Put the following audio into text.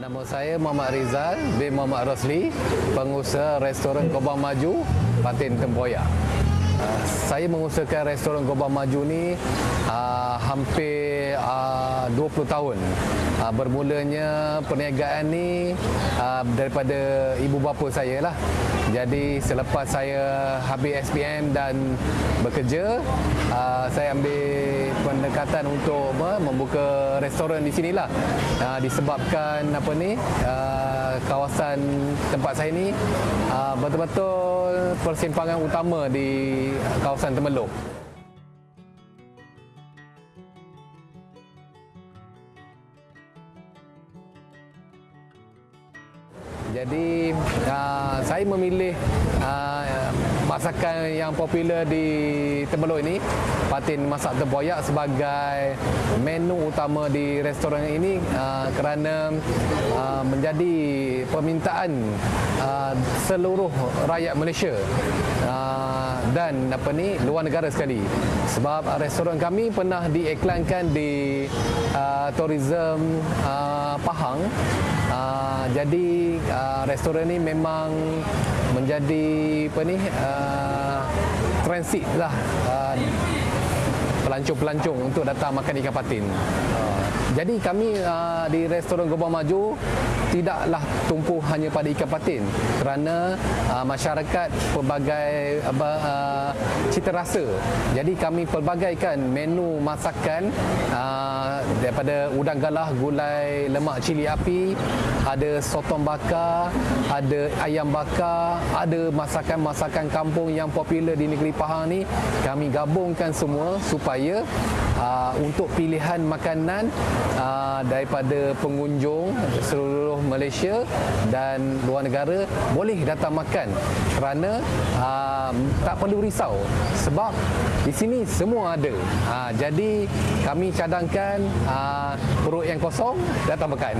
Nama saya Muhammad Rizal bin Muhammad Rosli, pengusaha restoran Gobang Maju, Patin Tempoyak. Uh, saya mengusahakan restoran Gobang Maju ni uh, hampir uh, 20 tahun. Uh, bermulanya perniagaan ni uh, daripada ibu bapa saya lah. Jadi selepas saya habis SPM dan bekerja, uh, saya ambil pendekatan untuk apa, membuka restoran di sinilah. Uh, disebabkan apa ni uh, kawasan tempat saya ni betul-betul persimpangan utama di kawasan Temeluk. Jadi uh, saya memilih uh, masakan yang popular di Temeluk ini Patin Masak Tempoyak sebagai menu utama di restoran ini uh, kerana uh, menjadi permintaan uh, seluruh rakyat Malaysia uh, dan apa ni luar negara sekali. Sebab restoran kami pernah diiklankan di uh, tourism uh, Pahang uh, jadi uh, restoran ni memang menjadi apa ni uh, transit lah pelancong-pelancong untuk datang makan ikan patin. Uh, jadi kami uh, di restoran Gobang Maju tidaklah tumpu hanya pada ikan patin kerana uh, masyarakat pelbagai uh, cita rasa. Jadi kami pelbagaikan menu masakan uh, daripada udang galah, gulai lemak cili api, ada sotong bakar, ada ayam bakar, ada masakan-masakan kampung yang popular di negeri Pahang ni kami gabungkan semua supaya uh, untuk pilihan makanan uh, daripada pengunjung seluruh Malaysia dan luar negara boleh datang makan kerana uh, tak perlu risau sebab di sini semua ada. Uh, jadi kami cadangkan uh, perut yang kosong datang makan.